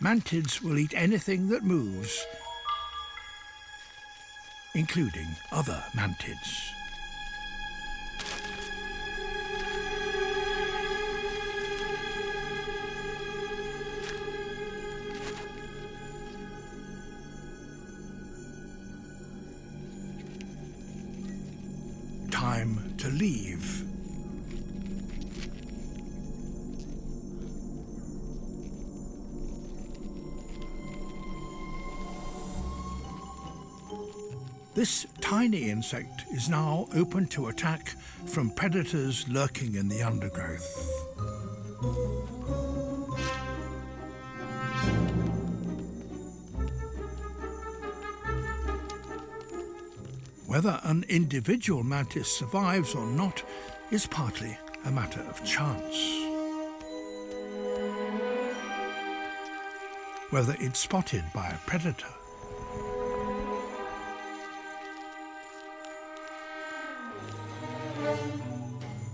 mantids will eat anything that moves, including other mantids. Time to leave. This tiny insect is now open to attack from predators lurking in the undergrowth. Whether an individual mantis survives or not is partly a matter of chance. Whether it's spotted by a predator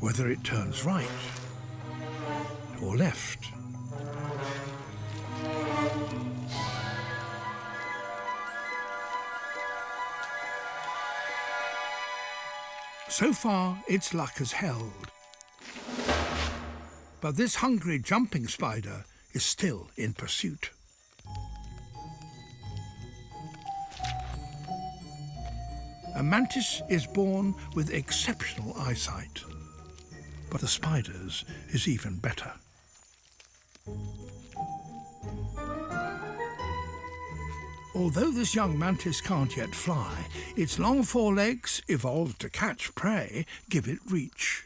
whether it turns right or left. So far, its luck has held. But this hungry jumping spider is still in pursuit. A mantis is born with exceptional eyesight but the spider's is even better. Although this young mantis can't yet fly, its long forelegs, evolved to catch prey, give it reach.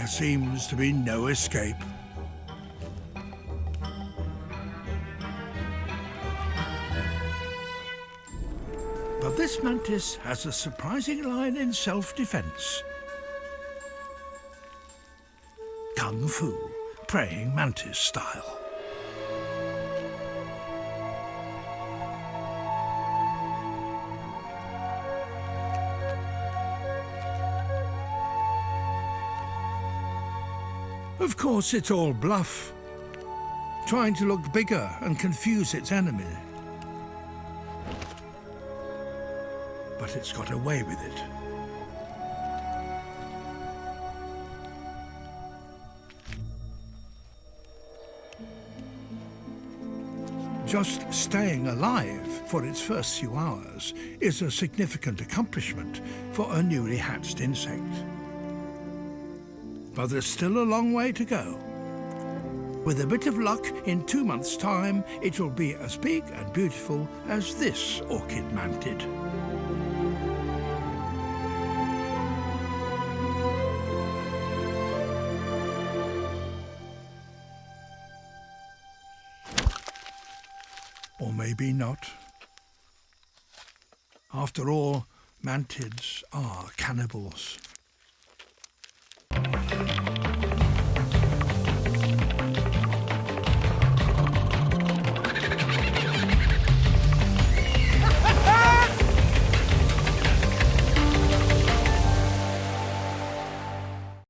There seems to be no escape. But this mantis has a surprising line in self-defense. Kung Fu, praying mantis style. Of course, it's all bluff, trying to look bigger and confuse its enemy. But it's got away with it. Just staying alive for its first few hours is a significant accomplishment for a newly hatched insect but there's still a long way to go. With a bit of luck, in two months' time, it will be as big and beautiful as this orchid mantid. Or maybe not. After all, mantids are cannibals.